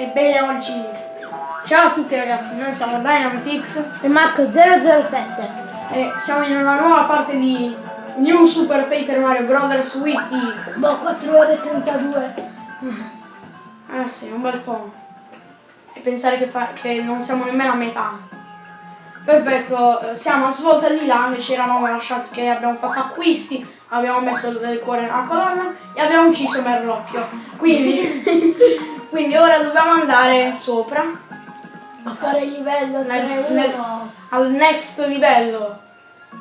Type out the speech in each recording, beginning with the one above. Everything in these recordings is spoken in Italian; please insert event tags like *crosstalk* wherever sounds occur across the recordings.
Ebbene oggi, ciao a tutti ragazzi, noi siamo Dynamitix e Marco007 e siamo in una nuova parte di New Super Paper Mario Brothers Wiki. Boh, 4 ore e 32. Eh sì, un bel po'. E pensare che, fa, che non siamo nemmeno a metà. Perfetto, siamo a svolta di là che ci eravamo lasciati che abbiamo fatto acquisti, abbiamo messo del cuore nella colonna e abbiamo ucciso Merlocchio. Quindi, *laughs* *laughs* quindi ora dobbiamo andare sopra. A fare il livello 3 nel, al next livello.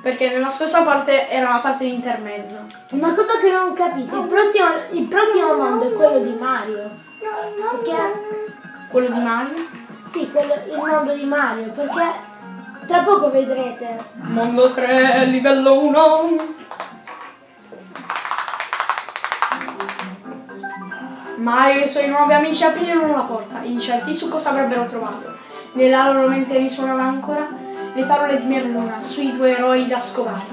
Perché nella scorsa parte era una parte di intermezzo. Una cosa che non ho capito, il prossimo, il prossimo mondo è quello di Mario. Perché? Quello di Mario? Sì, quello, il mondo di Mario, perché tra poco vedrete. Mondo 3, livello 1. Mario e i suoi nuovi amici aprirono la porta, incerti su cosa avrebbero trovato. Nella loro mente risuonano ancora le parole di Merluna sui tuoi eroi da scovare.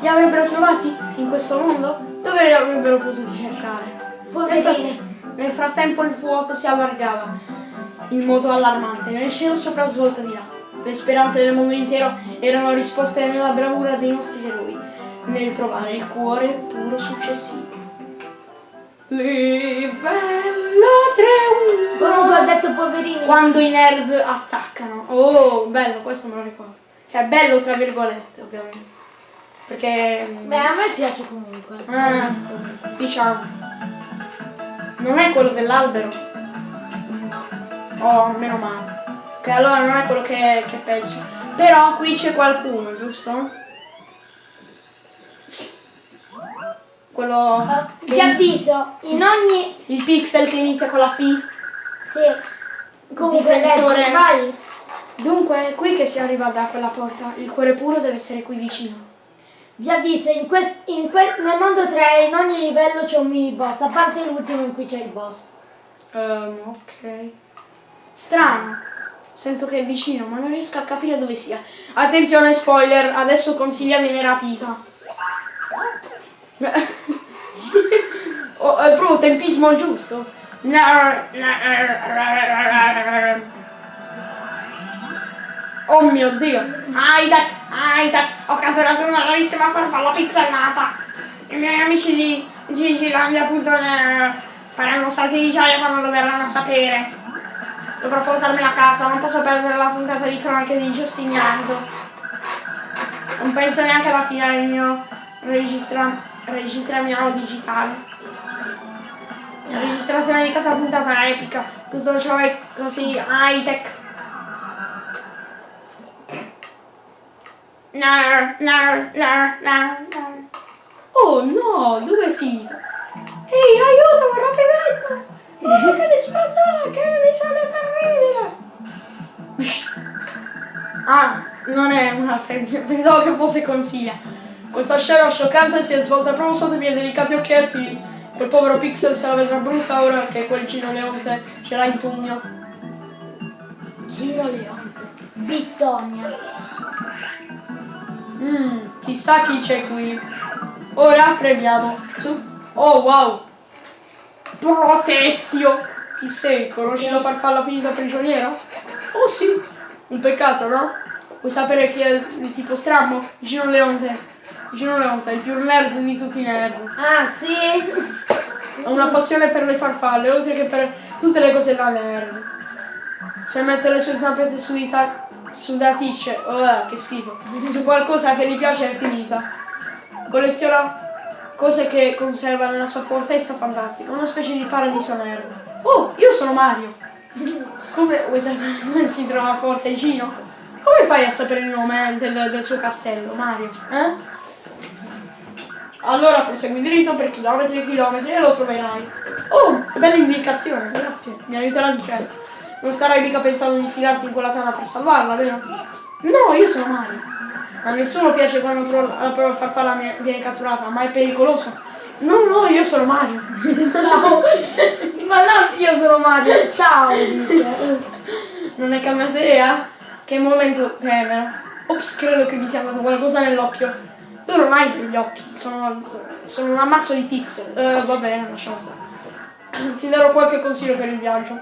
Li avrebbero trovati in questo mondo? Dove li avrebbero potuti cercare? Fratt nel frattempo il vuoto si allargava in modo allarmante nel cielo sopra svolta di là. Le speranze del mondo intero erano risposte nella bravura dei nostri eroi, nel trovare il cuore puro successivo. Livello 3 Comunque ho detto poverini. Quando i nerd attaccano. Oh, bello, questo me lo ricordo. Cioè, bello tra virgolette, ovviamente. Perché... Beh, a me piace comunque. Ah, diciamo. Non è quello dell'albero? Oh, meno male. Che allora non è quello che, che penso. Però qui c'è qualcuno, giusto? Quello... Uh, vi avviso, in ogni... Il pixel che inizia con la P. Sì. Comunque Difensore. vai. Dunque, è qui che si arriva da quella porta. Il cuore puro deve essere qui vicino. Vi avviso, in quest, in que, nel mondo 3 in ogni livello c'è un mini boss, a parte l'ultimo in cui c'è il boss. Um, ok. Strano. Sento che è vicino, ma non riesco a capire dove sia. Attenzione, spoiler, adesso Consiglia viene rapita. *laughs* oh, è proprio tempismo giusto. Oh mio dio! Isaac! Isaac! Ho catturato una rarissima farfalla pixelata! I miei amici di Gigilandia appunto ne faranno salti di gioia quando lo verranno a sapere. Dovrò portarmela a casa, non posso perdere la puntata di cronache di Giustiniano. Non penso neanche alla fine del mio registra registramiano digitale. La registrazione di questa puntata epica, tutto ciò è così high tech. No, no, no, no, no. Oh no, dove è finito? Ehi, aiutami, rapidamente! Oh, che disperata, che risale terribile! Ah, non è una femmina, pensavo che fosse consiglia. Questa scena scioccante si è svolta proprio sotto i miei delicati occhietti. Quel povero Pixel se la vedrà brutta ora che quel Gino Leonte ce l'ha in pugno. Gino Leonte. Vittonia. Mmm, chissà chi c'è qui. Ora prendiamo. Su. Oh wow! Protezio! Chi sei? Conosci la farfalla finita prigioniera? Oh sì! Un peccato, no? Vuoi sapere chi è di tipo strammo? Gino Leonte. Gino Leonte, il più nerd di tutti i nerd. Ah sì? Ha una passione per le farfalle, oltre che per tutte le cose da nerd. Se mette le sue zampette su di sudaticce, oh che schifo, su qualcosa che gli piace è finita. Colleziona cose che conserva nella sua fortezza fantastica, una specie di paradiso nerd. Oh, io sono Mario! Come vuoi sapere come si trova forte Gino? Come fai a sapere il nome del, del suo castello, Mario? Eh? Allora prosegui dritto per chilometri e chilometri e lo troverai. Oh, bella indicazione, grazie, mi aiuterà di certo. Non starai mica pensando di infilarti in quella tana per salvarla, vero? No, io sono Mario. A nessuno piace quando la prova farfalla viene catturata, ma è pericoloso. No, no, io sono Mario. Ciao. *laughs* ma no, io sono Mario. Ciao, dice. Non è cambiata idea? Che momento tenero. Ops, credo che mi sia andato qualcosa nell'occhio. Tu non hai gli occhi, sono, sono un ammasso di pixel. Uh, va bene, lasciamo stare. Ti darò qualche consiglio per il viaggio.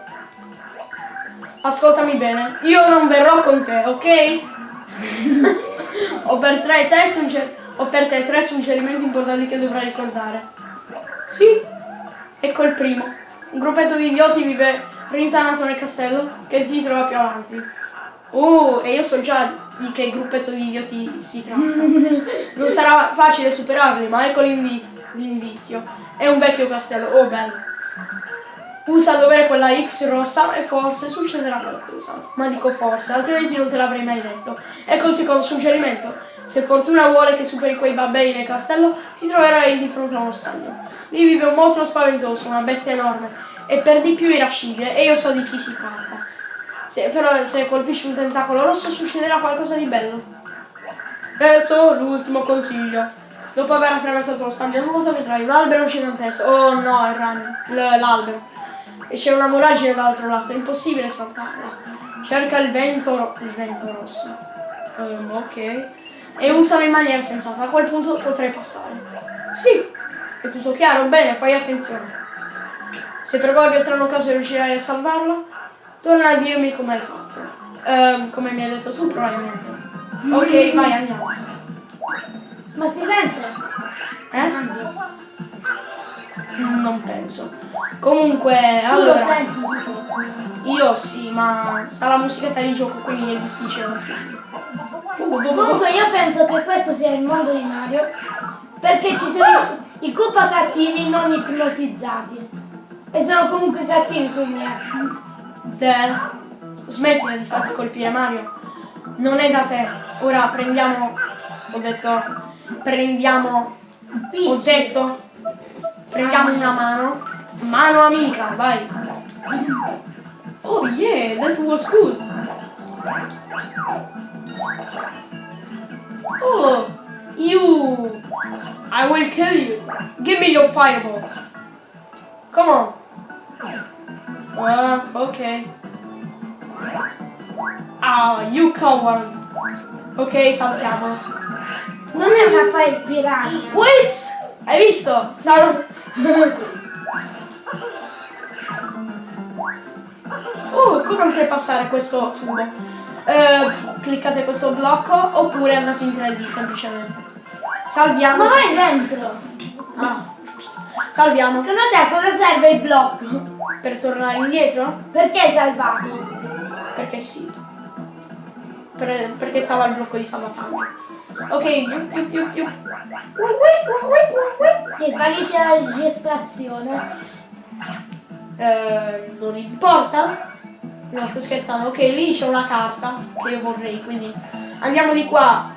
ascoltami bene, io non verrò con te, ok? *laughs* ho, per sugger- ho per te tre suggerimenti importanti che dovrai ricordare. Sì, ecco il primo. Un gruppetto di idioti vive rintanato nel castello che si trova più avanti. Oh, e io so già di che gruppetto di idioti si tratta. Non sarà facile superarli, ma ecco l'indizio. È un vecchio castello. Oh, bello. Usa a dovere quella X rossa e forse succederà qualcosa. Ma dico forse, altrimenti non te l'avrei mai detto. Ecco il secondo suggerimento. Se fortuna vuole che superi quei babbei nel castello, ti troverai di fronte a uno stagno. Lì vive un mostro spaventoso, una bestia enorme, e per di più irascibile, e io so di chi si tratta. Se, però se colpisci un tentacolo rosso succederà qualcosa di bello. Terzo, l'ultimo consiglio. Dopo aver attraversato lo stagno nuoto vedrai un albero gigantesco. Oh no, l'albero. E c'è una voragine dall'altro lato, è impossibile saltarla. Cerca il vento, il vento rosso. Ehm, ok. E usalo in maniera sensata, a quel punto potrei passare. Sì, è tutto chiaro, bene, fai attenzione. Se per qualche strano caso riuscirai a salvarlo, torna a dirmi come hai fatto. Ehm, come mi hai detto tu probabilmente. Ok, vai, andiamo. Ma si sente? Eh? Mm, Non penso. Comunque, Tu lo allora, senti tipo? io sì, ma sta la musichetta di gioco, quindi è difficile da sentire. Comunque io penso che questo sia il mondo di Mario perché ci sono i Koopa cattivi non ipnotizzati. E sono comunque cattivi quindi eh. Del, smettila di farti colpire Mario. Non è da te. Ora prendiamo. Ho detto. Prendiamo. Ho detto. Prendiamo una mano. Mano amica, vai. Oh yeah, that was good. Oh, you. I will kill you. Give me your fireball. Come on. Ah, ok. Ah, you coward. Ok, saltiamo. Non è una fire piranha. Wait! Hai visto? Stavo... *laughs* Oh, come oltrepassare questo tubo? Eh, cliccate questo blocco oppure andate in 3D semplicemente. Salviamo. Ma vai dentro. Salviamo. Secondo te a cosa serve il blocco? Per tornare indietro? Perché hai salvato? Perché sì. Per- perché stava il blocco di salvataggio. Ok, più, più, più, più. Sì, fallisce la registrazione. Eh, non importa? No, sto scherzando. Ok, lì c'è una carta che io vorrei, quindi andiamo di qua.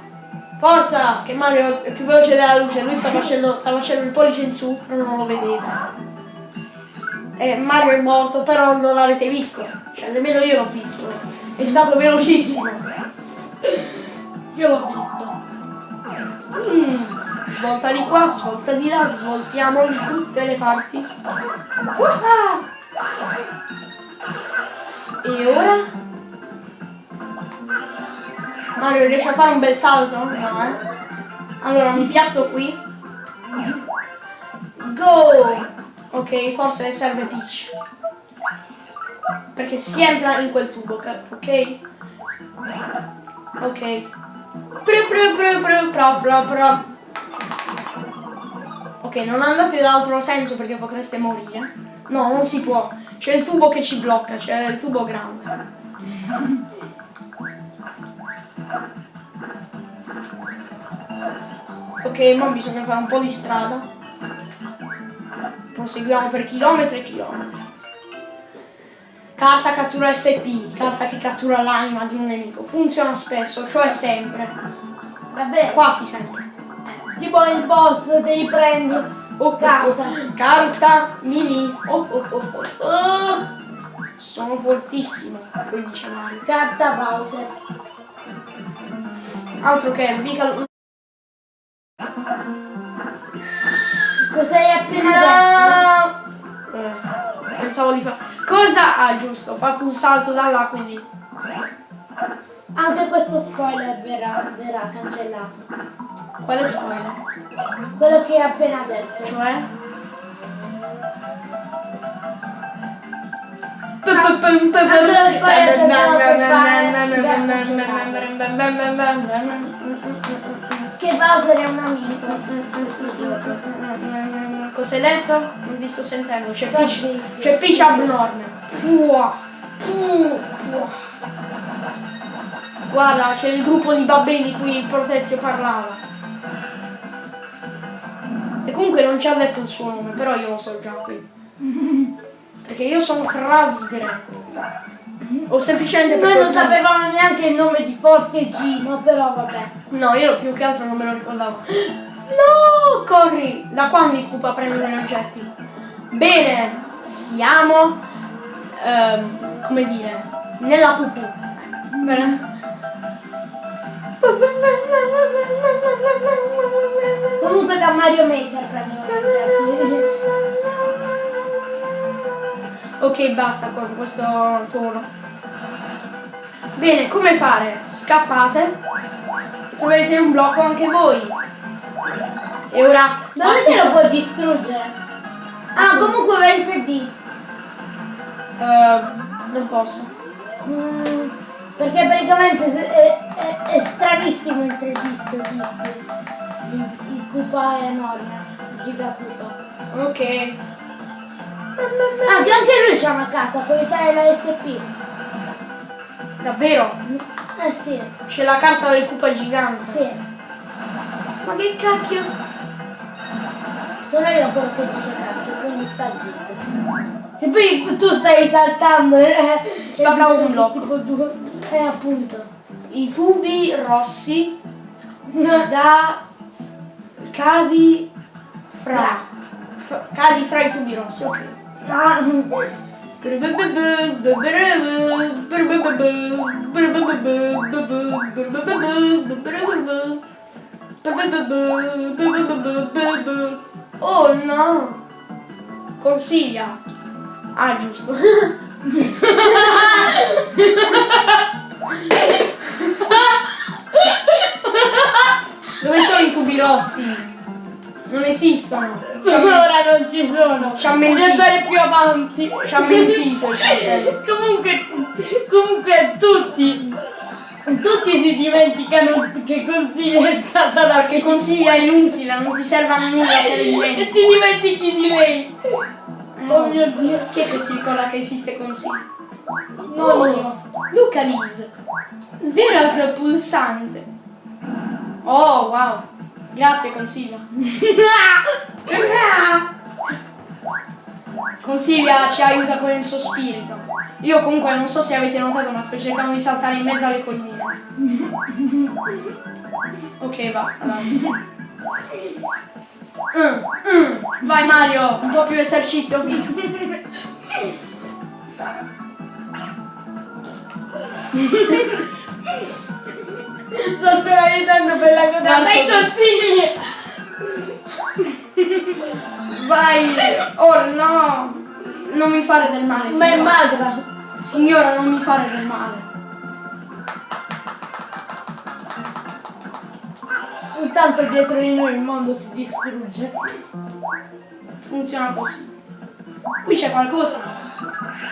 Forza, che Mario è più veloce della luce. Lui sta facendo, sta facendo il pollice in su, però non lo vedete. E Mario è morto, però non l'avete visto. Cioè, nemmeno io l'ho visto. È stato velocissimo. Io l'ho visto. Mm, Svolta di qua, svolta di là, svoltiamo di tutte le parti. Ah! E ora? Mario riesce a fare un bel salto? No, eh? Allora mi piazzo qui. Go! Ok, forse serve Peach. Perché si entra in quel tubo, ok? Ok. Pru, pru, pru, pru, pro, pro, pro. Ok, non andate dall'altro senso perché potreste morire. No, non si può. C'è il tubo che ci blocca, c'è il tubo grande. Ok, ma bisogna fare un po' di strada. Proseguiamo per chilometri e chilometri. Carta cattura SP, carta che cattura l'anima di un nemico. Funziona spesso, cioè sempre. Davvero? Quasi sempre. Tipo il boss devi prendi. Oh, Carta. oh, carta mini. Oh, oh, oh, oh, oh. Sono fortissimo, poi dice Mario. Carta Bowser. Altro che mica. Cosa hai appena detto? No! Eh, pensavo di fare. Cosa? Ah, giusto, ho fatto un salto da là, quindi. Anche questo spoiler verrà, verrà cancellato. Quale spoiler? Quello che hai appena detto. Cioè? Che Bowser è un amico. Cos'hai detto? Non vi sto sentendo, c'è Fish, c'è Fish abnorme. Fua. Fu. Fua. Guarda, c'è il gruppo di babbini di cui Protezio parlava. E comunque non ci ha detto il suo nome, però io lo so già qui. *laughs* Perché io sono Frasgre. O semplicemente Noi non sapevamo neanche il nome di Forte Gino, però vabbè. No, io più che altro non me lo ricordavo. No! Corri! Da quando i Koopa prendono gli oggetti? Bene, siamo, ehm, come dire, nella pupù. Bene. Comunque da Mario Maker oggetti. Ok, basta con questo tono. Bene, come fare? Scappate. Troverete un blocco anche voi. E ora... Dove te lo puoi distruggere? Ah, comunque va in 3D. Eh, non posso. Mm, perché praticamente è, è- è stranissimo in 3D sto tizio. Il, il Koopa è enorme. Il Giga Koopa. Ok. Ah, che anche lui c'ha una casa, puoi usare la SP. Davvero? Eh sì, C'è la carta del Koopa gigante. sì. Ma che cacchio? Sono io quello che dice cacchio, quindi sta zitto. E poi tu stai saltando eh, Spacca e un blocco. Tipo due. Eh appunto. I tubi rossi da cadi fra. fra- Cadi fra i tubi rossi, ok. Oh no! Consiglia! Ah, giusto. Dove sono i tubi rossi? Non esistono. *laughs* ora non ci sono. Ci ha mentito. andare più avanti. Ci ha mentito *laughs* comunque, comunque tutti, tutti si dimenticano che consiglio è stata la Che consiglia inutile, non ti serve a nulla E *laughs* ti dimentichi di lei. Oh mio dio. Chi è che si ricorda che esiste consiglio? Non io. Luca Lis. Veras pulsante. Oh, wow. Grazie, consiglia. *laughs* Consiglia ci aiuta con il suo spirito. Io comunque non so se avete notato, ma sto cercando di saltare in mezzo alle colline. *laughs* Ok, basta, dai. Mm, mm. Vai Mario, un po' più esercizio fisico. *laughs* Sto appena aiutando per la coda. Guarda Dai consigli. Vai! Oh no! Non mi fare del male, Ma è signora. magra. Signora, non mi fare del male. Intanto dietro di noi il mondo si distrugge. Funziona così. Qui c'è qualcosa.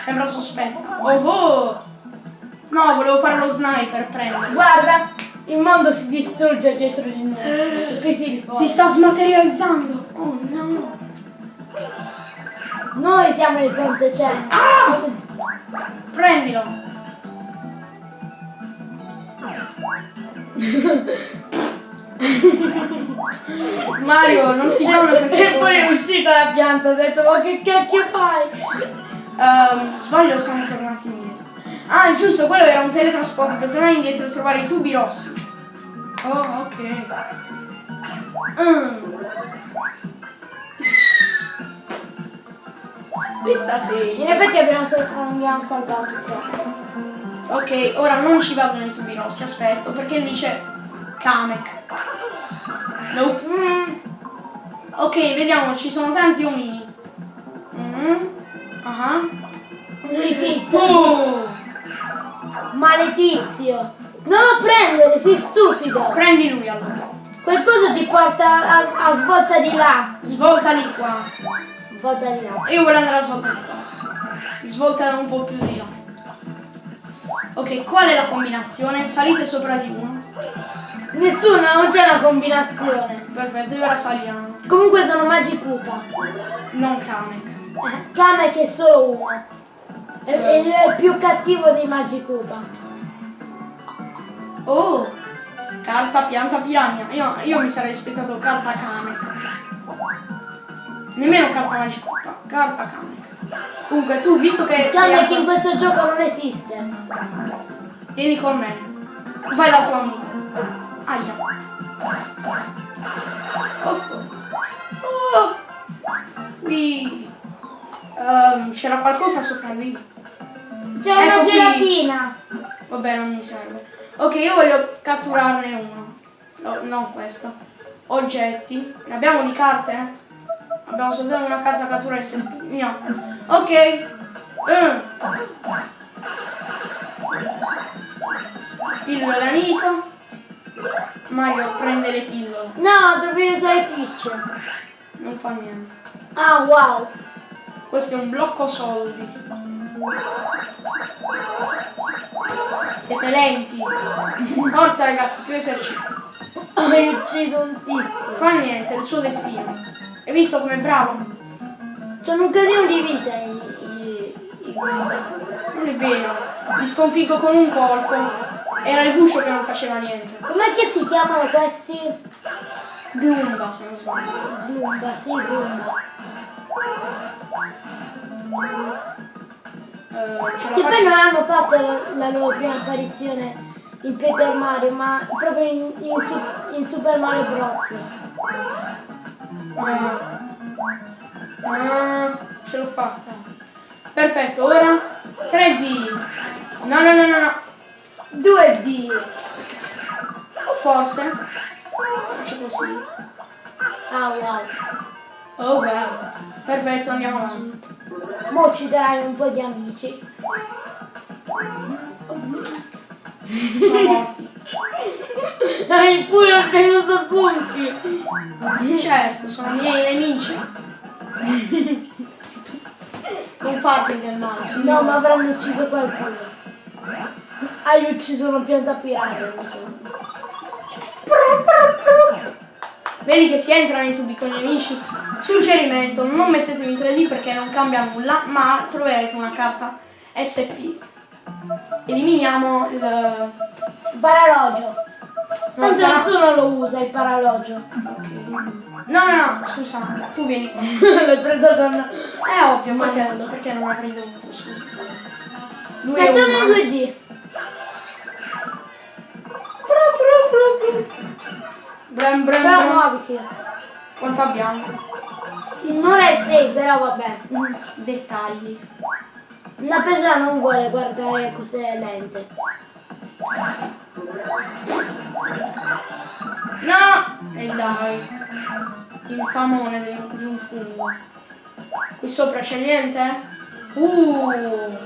Sembra sospetto. Oh oh! No, volevo fare lo sniper, prendo. Guarda, il mondo si distrugge dietro di noi. E poi si sta smaterializzando. Oh no! Noi siamo i contecenti. Ah! Prendilo! Mario, non si fanno queste E poi è uscita la pianta, ho detto ma che cacchio fai? Ehm, sbaglio, siamo tornati indietro. Ah, giusto, quello era un teletrasporto per tornare indietro e trovare i tubi rossi. Oh, ok. Mm. Pizza 6. In effetti abbiamo, sal- abbiamo salvato qua. Ok, ora non ci vado nei tubi rossi, aspetto, perché lì c'è Kamek. Nope. Mm, Ok, vediamo, ci sono tanti omini. Mm. Ah. lui fitto. Oh, Maledizio. Non lo prendere, sei stupido. prendi lui allora. Qualcosa ti porta a, a svolta di là. Svolta di qua. Svolta di là. Io voglio andare a svolta di qua. svoltano un po' più di là. Ok, qual è la combinazione? Salite sopra di uno. Nessuno, non c'è una combinazione. Perfetto, e ora saliamo. Comunque sono Magikupa. Non Kamek. Eh, Kamek è solo uno. È, è il più cattivo dei Magikupa. Oh! Carta, pianta, piranha. Io, io mi sarei aspettato carta Kamek. Nemmeno carta magica. Carta Kamek. Comunque tu, visto che Kamek in questo gioco non esiste. Vieni con me. Vai da tua amica. Aia. Oh. Oh. Qui. Ehm, c'era qualcosa sopra lì. C'è una Ecco qui. gelatina. Vabbè, non mi serve. Ok, io voglio catturarne uno. No, non questo. Oggetti. Ne abbiamo di carte? Abbiamo soltanto una carta cattura SMP. No. Ok. Mm. Pillole amico. Mario prende le pillole. No, dovevi usare Peach. Non fa niente. Ah, wow. Questo è un blocco soldi. Siete lenti. Forza ragazzi, più esercizio. Hai ucciso un tizio. Fa niente, è il suo destino. Hai visto com'è bravo? Sono un casino di vita i, i, i Non è vero. Li sconfiggo con un colpo. Era il guscio che non faceva niente. Com'è che si chiamano questi? Glumba, se non sbaglio. Lumba, sì, Lumba. Eh, Che poi non hanno fatto la, loro prima apparizione in Paper Mario, ma proprio in, in Su- in Super Mario Bros. Ah. Ah, ce l'ho fatta. Perfetto, ora 3D. No, no, no, no, no. 2D. O forse. Faccio così. Ah, wow. Oh wow. Perfetto, andiamo avanti. Mo' ucciderai un po' di amici. Sono morti. Hai pure ottenuto punti. Certo, sono miei nemici. Non farmi del male. No, ma avranno ucciso qualcuno. Hai ucciso una pianta pirata, mi sembra. Vedi che si entra nei tubi con gli amici. Suggerimento, non mettetevi in 3D perché non cambia nulla, ma troverete una carta SP. Eliminiamo il... Paralogio. No, Tanto nessuno lo usa il paralogio. No, no, no, scusa, tu vieni qua. *laughs* L'hai preso con... È ovvio, perché, perché non avrei dovuto, scusa. Lui è Mettiamo in umano. 2D. Bram, bram, Però bram. muovi che. Quanto abbiamo? Non è 6, però vabbè. Dettagli. Una persona non vuole guardare cose lente. No! E dai. Il famone di di un fungo. Qui sopra c'è niente? Uh!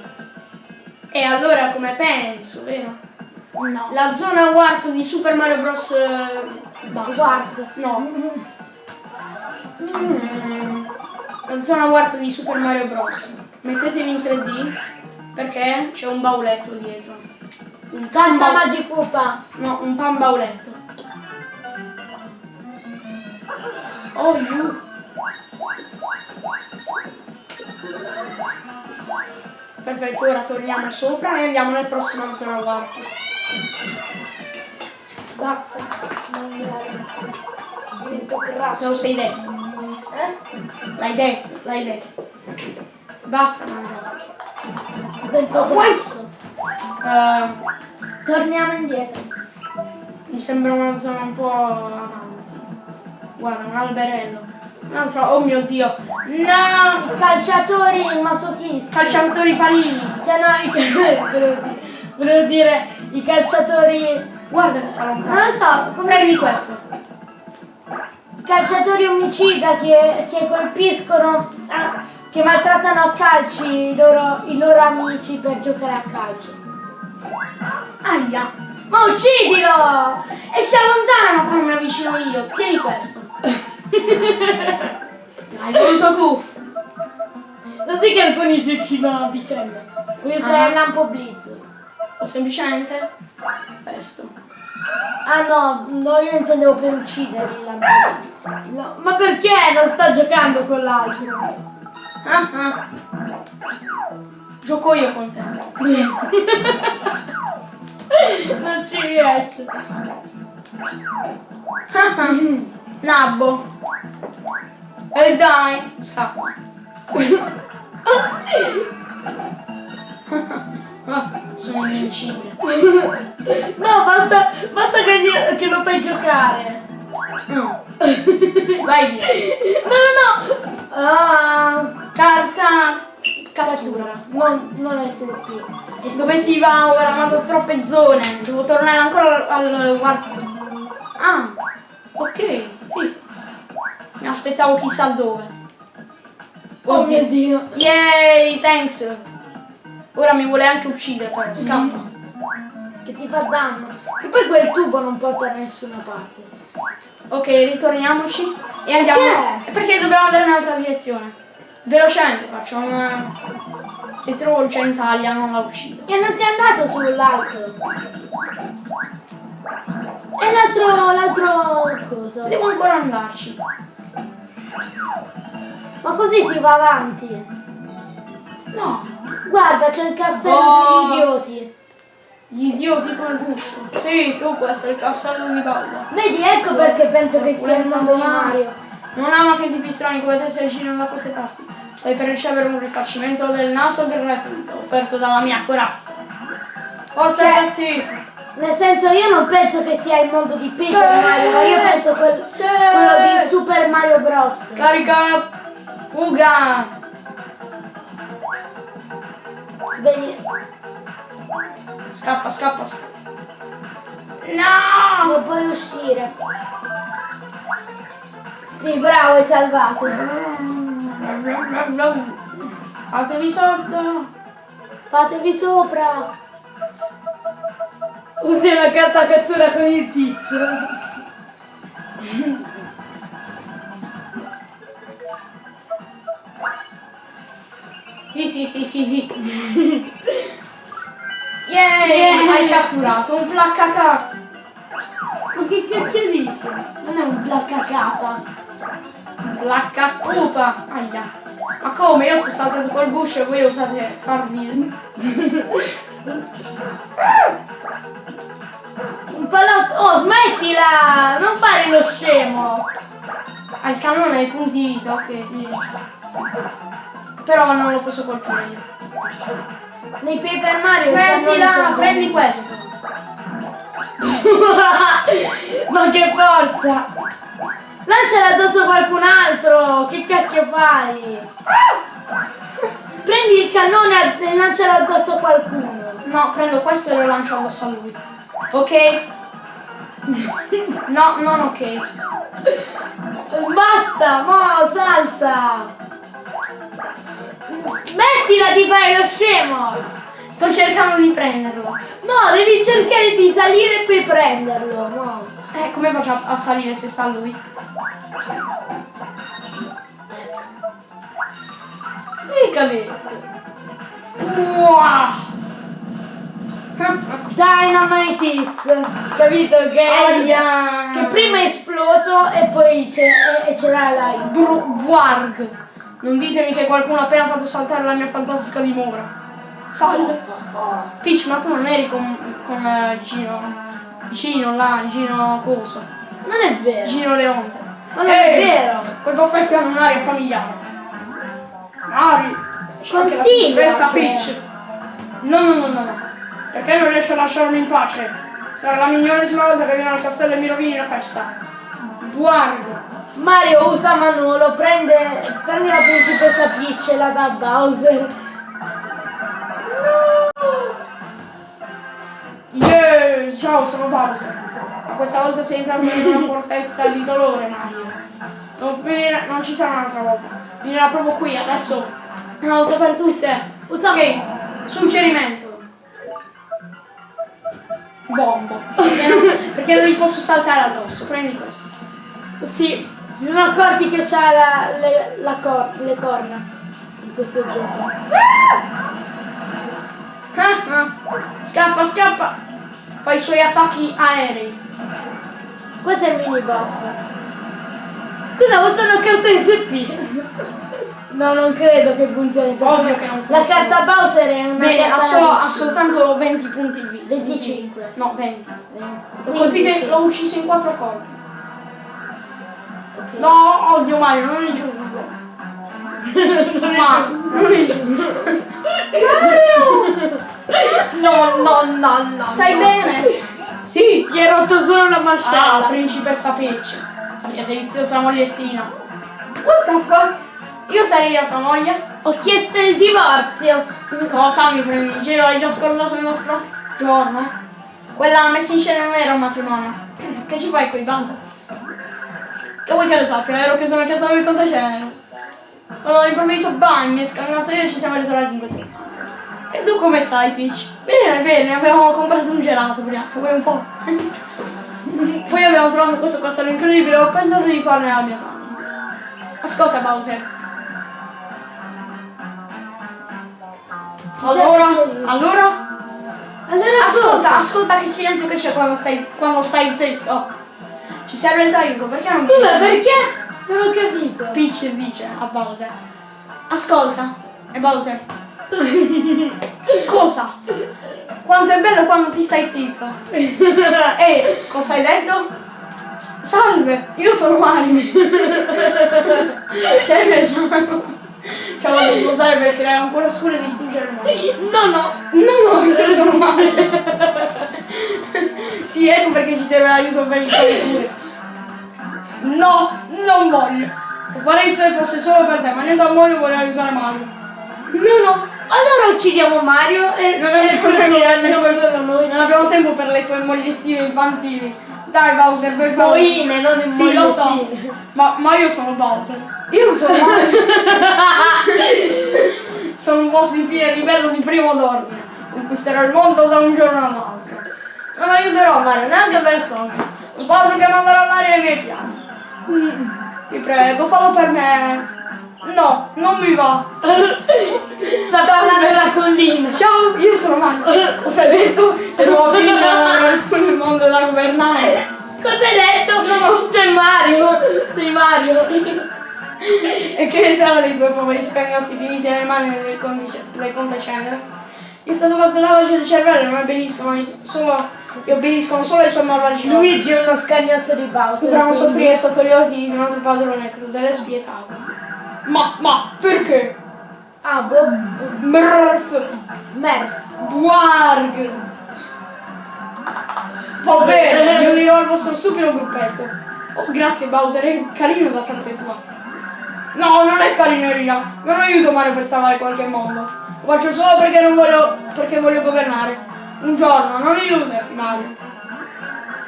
E allora come penso, vero? No. La zona warp di Super Mario Bros. Basta. Warp. No. Mm. La zona warp di Super Mario Bros. Mettetevi in 3D perché c'è un bauletto dietro. Un pan Canta bau- Magicupa. No, un pan bauletto. Oh, you. Perfetto, ora torniamo sopra e andiamo nel prossimo zona warp. Basta. Non Divento grasso. sei detto. Eh? L'hai detto, l'hai detto. Basta. Divento grasso. Eh, Torniamo indietro. mi sembra una zona un po' avanti. Guarda, un alberello. Un altro, oh mio dio. No! I calciatori masochisti. Calciatori palini. Cioè no, i *laughs* volevo dire, volevo dire i calciatori. Guarda che sarà un Non lo so, come Prendi questo. calciatori omicida che, che colpiscono, ah, che maltrattano a calci i loro, i loro amici per giocare a calcio. Aia. Ma uccidilo! E si allontanano quando mi avvicino io. Tieni questo. *laughs* L'hai voluto tu. Lo così che alcuni si uccidono a vicenda. Vuoi usare Ah. il lampo blitz? O semplicemente pesto. Ah no, no, io intendevo per ucciderli blitz. No, ma perché non sta giocando con l'altro? Ah, *laughs* ah. Gioco io con te. *laughs* non ci riesce. Ah. *laughs* Nabbo. E dai, scappa. Ah, sono invincibile. *laughs* No, basta, basta che, gli- che lo fai giocare. No. *laughs* Vai via. No, no, no. Ah, Carta cattura. non, non SMP. E dove si va? Ho ramato troppe zone. Devo tornare ancora al warp. Ah, ok. Mi aspettavo chissà dove. Oh mio dio. Yay, thanks. Ora mi vuole anche uccidere però. Scappa. Che ti fa danno. E poi quel tubo non porta da nessuna parte. Ok, ritorniamoci. E andiamo. Perché? Perché dobbiamo andare in un'altra direzione. Velocemente facciamo una. Se trovo il centaglia non la uccido. E non sei andato sull'altro. E l'altro, l'altro cosa? Devo ancora andarci. Ma così si va avanti. No. Guarda, c'è il castello Oh. degli idioti. Gli idioti col guscio. Sì, tu questo è il castello di Bowser. Vedi, ecco perché penso che sia il mondo di Mario. Non ama che tipi strani come te si avvicinano da queste parti. Stai per ricevere un rifacimento del naso gratuito offerto dalla mia corazza. Forza Cioè- ragazzi! Nel senso, io non penso che sia il mondo di Paper Sì. Mario, ma io penso quel- quello di Super Mario Bros. Carica! Fuga! Vedi, Scappa, scappa, scappa. No! non puoi uscire. Sì, bravo, hai salvato. Fatevi sotto! Fatevi sopra. Usi una carta cattura con il tizio. Yay! Yeah. Hai catturato un placcaca! Ma che cacchio dici? Non è un placca capa. Placcacupa! Aia! Ma come? Io sono saltato col guscio e voi usate farmi. Un palotto. Oh, smettila! Non fare lo scemo! Al cannone hai punti vita, ok. Però non lo posso colpire io. Nei Paper Mario sono Prendi questo! *laughs* Ma che forza! Lanciala addosso a qualcun altro! Che cacchio fai? *laughs* Prendi il cannone e lancialo addosso a qualcuno. No, prendo questo e lo lancio addosso a lui. Ok? *laughs* No, non ok. Basta, mo, salta! Mettila di fare lo scemo! Sto cercando di prenderlo. No, devi cercare di salire poi prenderlo, no. Eh, come faccio a, salire se sta lui? Dicale! Wow! Dynamite Hits! Capito che? Aia! Che prima è esploso e poi c'è, c'era la hit. Bru- Bwarg! Non ditemi che qualcuno ha appena fatto saltare la mia fantastica dimora. Salve! Peach, ma tu non eri con, con eh, Gino. Gino là, Gino Coso. Non è vero. Gino Leonte. Ma non è Ehi, vero. Quei baffetti hanno un'aria familiare. Mari! Consiglia Stessa che- Peach! No, no, no, no, no. Perché non riesci a lasciarmi in pace? Sarà la milionesima volta che viene al castello e mi rovini la festa. Bwarg! Mario usa Manolo, prende, prende la principessa Peach e la dà a Bowser. Yeah! Ciao, sono Bowser. Ma questa volta sei entrato in una fortezza di dolore, Mario. Non, finire- non ci sarà un'altra volta. Finirà proprio qui, adesso. Una volta per tutte. Ok, suggerimento. Bombo. Perché non, perché non gli posso saltare addosso. Prendi questo. Sì, si sono accorti che c'ha la, le, la cor- le corna. di questo gioco. Ah, ah. Scappa, scappa! Fa i suoi attacchi aerei. Questo è il mini boss. Scusa, ma sono carta SP. No, non credo che funzioni. Ovvio che non La funziona. carta Bowser è una Bene, ha, solo- ha soltanto 20 punti di vita. 25. No, 20. L'ho 15. colpito, l'ho ucciso in 4 colpi. No, odio Mario, non è giusto. Ma non è giusto. No, no, no, no. Stai bene? Sì. Gli hai rotto solo la Ah, mascella. principessa Peach. La mia deliziosa mogliettina. What the fuck? Io sarei la tua moglie? Ho chiesto il divorzio. Cosa mi prendi in giro? Hai già scordato il nostro giorno? Quella messa in scena non era un matrimonio. Che ci fai qui, Banza? Che vuoi che lo sappia? Ero che sono a casa del contacenere. Allora all'improvviso bang, scannazzo io e ci siamo ritrovati in campi. E tu come stai, Peach? Bene, bene, abbiamo comprato un gelato prima, vuoi un po'? *laughs* Poi abbiamo trovato questo castello incredibile ho pensato di farne la mia tana. Ascolta Bowser. Allora, allora, Allora ascolta, ascolta che silenzio che c'è quando stai, quando stai zitto. Ci serve il tuo aiuto, perché non Scusa, perché? Non ho capito. Peach dice a Bowser. Ascolta, e Bowser. *laughs* Cosa? Quanto è bello quando ti stai zitto. *laughs* E cosa hai detto? Salve, io sono Mario. *laughs* cioè, vediamo. Ci ho voluto sposare per creare ancora scuro e distruggere il mondo. No, no. No, no, io sono Mario. sì, ecco perché ci serve l'aiuto per il pure. No, non voglio. Lo farei se fosse solo per te, ma niente al mondo voglio aiutare Mario. No, no. Allora uccidiamo Mario e Non abbiamo, e tempo per le tue, non abbiamo tempo per le tue mogliettine infantili. Dai Bowser, per favore. Moine, non in Sì, lo so. Ma, ma io sono Bowser. Io sono Mario. *laughs* sono un boss di fine livello di primo d'ordine. Conquisterò il mondo da un giorno all'altro. Non aiuterò Mario neanche per sogno. Non fa altro che mandare all'aria i miei piani. Mm, Ti prego, fallo per me. No, non mi va. Sta parlando la collina. Ciao, io sono Mario. Cosa hai detto? Se nuovo avrà il mondo da governare. Cosa hai detto? No, c'è Mario. Sei Mario. E che ne sanno dei tuoi poveri scagnozzi finiti nelle mani conte cenere? È stato fatto il lavaggio del cervello, non obbediscono ai- solo, e obbediscono solo ai suoi malvagi. Luigi è uno scagnozzo di Bowser. Dovranno soffrire sotto gli ordini di un altro padrone crudele e spietato. Ma, ma, perché? Ah, boh. Merf. Bwarg! Va bene, mi unirò al vostro stupido gruppetto. Oh, grazie Bowser, è carino da parte tua. No, non è carineria. Non aiuto Mario per salvare qualche mondo. Lo faccio solo perché non voglio. perché voglio governare. Un giorno, non illuderti, Mario.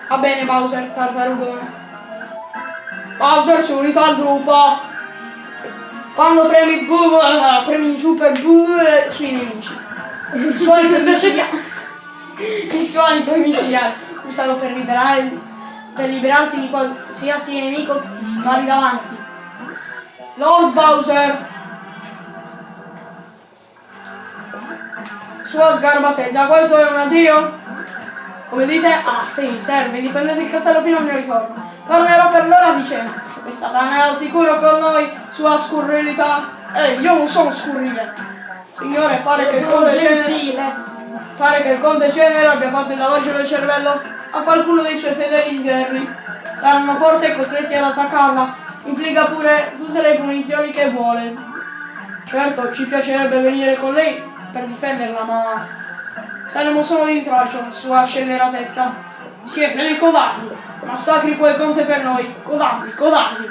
Va bene, Bowser, tartarugone. Bowser si è unito al gruppo. Quando premi bu, premi giù per bu sui nemici. Il solito micidiale. Il solito micidiale. Usato per liberare. per liberarti di qualsiasi nemico ti spari davanti. Lord Bowser! Sua sgarbatezza, questo è un addio? Come dite? Ah sì, serve, difendete il castello fino al mio ritorno. Tornerò per l'ora. Questa donna è al sicuro con noi, sua scurrilità. Ehi, io non sono scurrile. Signore, pare che il conte gentile. Pare che il conte Cenere abbia fatto il lavaggio del cervello a qualcuno dei suoi fedeli sgherri. Saranno forse costretti ad attaccarla. Infligga pure tutte le punizioni che vuole. Certo, ci piacerebbe venire con lei per difenderla, ma saremo solo di intralcio, sua scelleratezza. Siete dei codardi! Massacri quel conte per noi! Codardi, codardi!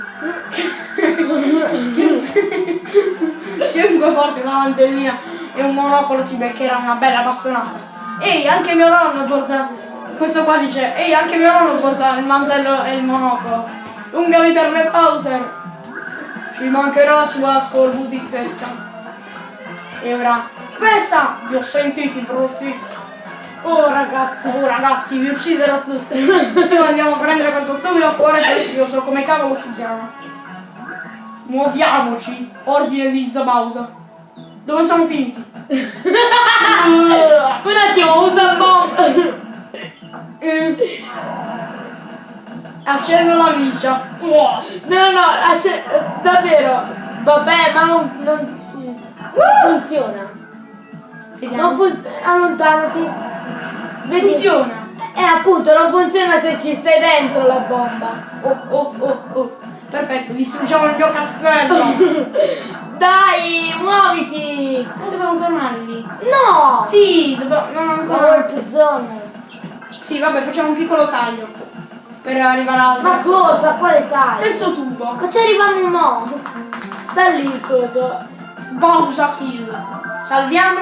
Chiunque porti una mantellina e un monocolo si beccherà una bella bastonata. Ehi, anche mio nonno porta. Questo qua dice, ehi, anche mio nonno porta il mantello e il monocolo. Lunga vita al Re Bowser! Ci mancherà la sua scorbutichezza. E ora, festa! Vi ho sentiti brutti. Oh ragazzi, oh ragazzi, vi ucciderò tutti. Adesso andiamo a prendere questo stupido cuore prezioso, come cavolo si chiama. Muoviamoci! Ordine di Zabausa. Dove siamo finiti? *laughs* Un attimo, usa bomba. Eh. Accendo la vicia. No, no, acce- davvero. Vabbè, ma non, non, non funziona. Vediamo. Non funziona. Allontanati. Vedi? funziona. Eh, appunto, non funziona se ci stai dentro la bomba. Oh, oh, oh, oh. Perfetto, distruggiamo il mio castello. *laughs* Dai, muoviti. Ma dobbiamo fermare lì. No. Sì, dobbiamo... Non ancora. Power puzzone. Sì, vabbè, facciamo un piccolo taglio. Per arrivare al Ma cosa? Quale taglio? terzo tubo. Ma ci arriviamo mo. Sta lì il coso. Bowser kill. Salviamo.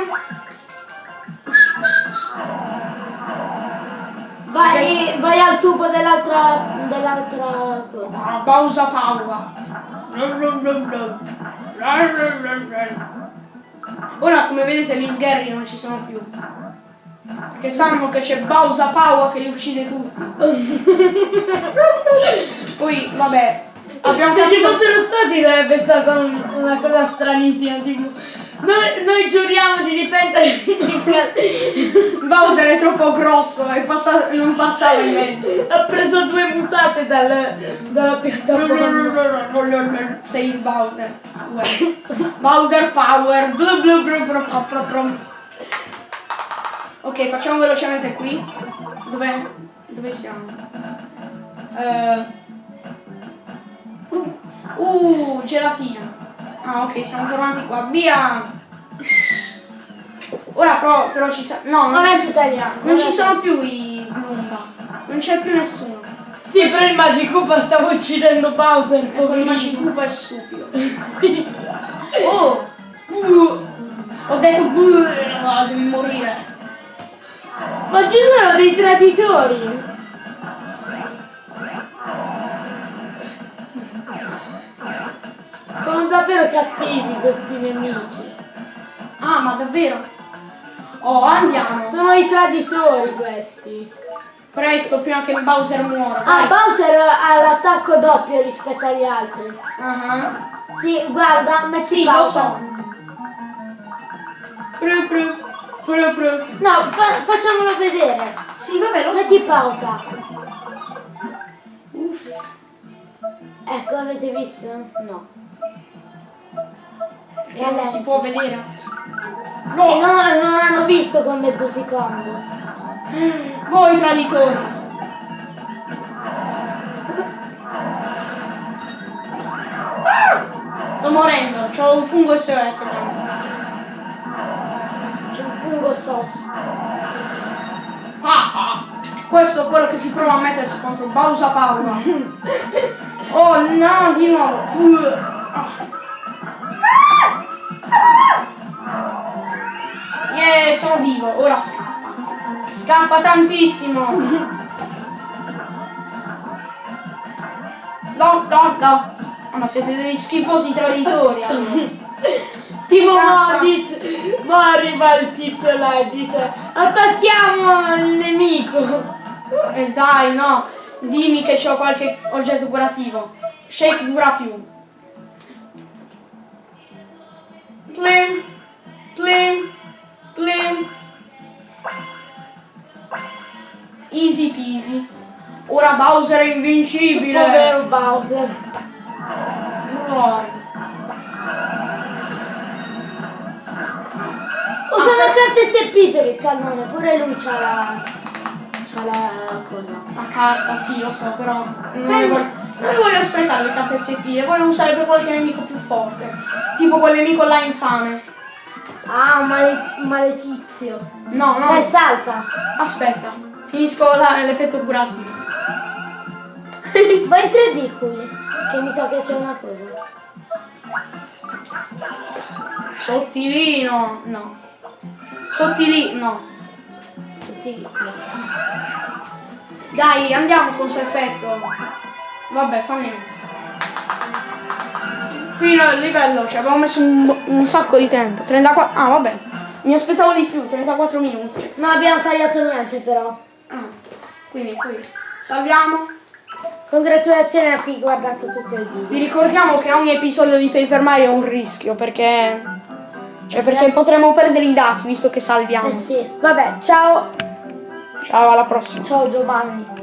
Vai, al tubo dell'altra dell'altra cosa. Bowser paura. Ora come vedete gli sgherri non ci sono più. Perché sanno che c'è Bowser Power che li uccide tutti. Poi vabbè. Abbiamo Se ci capito. fossero stati sarebbe stata un- una cosa stranissima, tipo. Noi, noi giuriamo di difendere Bowser è troppo grosso e passa- non passava in mezzo. Ha preso due musate dal, dalla piattaforma. Sei Bowser. Uè. Bowser Power. Blu blu blu blu blu blu blu. Ok, facciamo velocemente qui. Dove, dove siamo? Eh, uh, gelatina. Ah, ok, siamo tornati qua. Via! Ora però, però ci sa... No, non, Ora ci tagliamo. non ci sono più i Goomba. Non c'è più nessuno. Sì, però il Magicupa stava uccidendo Bowser, Con il poverino. Magicupa è stupido. *laughs* oh! Uh, ho detto uh, devi morire. Ma ci sono dei traditori! Davvero cattivi questi nemici. Ah, ma davvero? Oh, andiamo. Sono i traditori questi. Presto, prima che il Bowser muora. Ah, Dai. Bowser ha l'attacco doppio rispetto agli altri. Ah, Sì, guarda, metti Sì, lo pausa. so. Pru, pru, pru, pru. No, fa- facciamolo vedere. Sì, vabbè, lo so. Metti pausa. Uff. Ecco, avete visto? No. Perché non si può vedere. No, no, non hanno visto con mezzo secondo. voi traditori. Sto morendo, c'ho un fungo SOS dentro. C'è un fungo sos. Ah, ah. Questo è quello che si prova a mettersi contro Bowser Paura. *laughs* Oh no, di nuovo. Scappa tantissimo. No, no, no. Ah, ma siete degli schifosi traditori allora. Tipo Scappa. mo dice, mo arriva il tizio là e dice attacchiamo il nemico. E Eh, dai, no, dimmi che c'ho qualche oggetto curativo. Shake dura più. Plim, plim, plim. Easy peasy. Ora Bowser è invincibile. Povero Bowser. Muore. Usano carte SP per il cannone, pure lui c'ha la. c'ha la cosa. La carta, sì, lo so, però non voglio, non voglio sprecare le carte SP, le voglio usare per qualche nemico più forte. Tipo quel nemico là infame. Ah, un male- un maledizio. No, no. Dai, salta. Aspetta, finisco l'effetto curativo. Vai in 3D qui, che mi sa che c'è una cosa. Sottilino, no. Sottilino, no. Sottili- Dai, andiamo con questo effetto. Vabbè, fa niente. Fino al livello, ci abbiamo messo un, un sacco di tempo. 34. Ah, vabbè. Mi aspettavo di più, 34 minuti. Non abbiamo tagliato niente però. Ah, quindi qui. Salviamo. Congratulazioni a chi ha guardato tutto il Vi video. ricordiamo che ogni episodio di Paper Mario è un rischio perché Cioè perché potremmo perdere i dati visto che salviamo. Eh sì. Vabbè, ciao. Ciao, alla prossima. Ciao Giovanni.